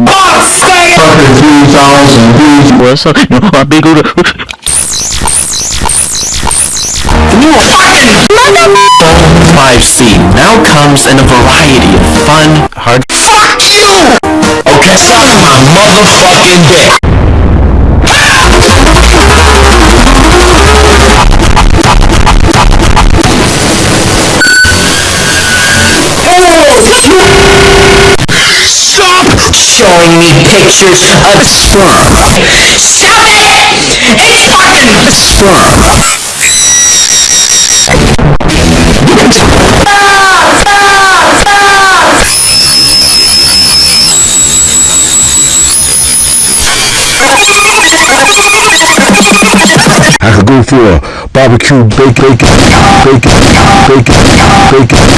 no box fucking 2000 views. What's up? No, I'm big old. You fucking motherfucker! 5C now comes in a variety of fun, hard. Fuck you! Okay, suck my motherfucking dick. Showing me pictures of sperm. Stop it! It's fucking sperm. I could go for a barbecue bacon, bacon, bacon, bacon, bacon.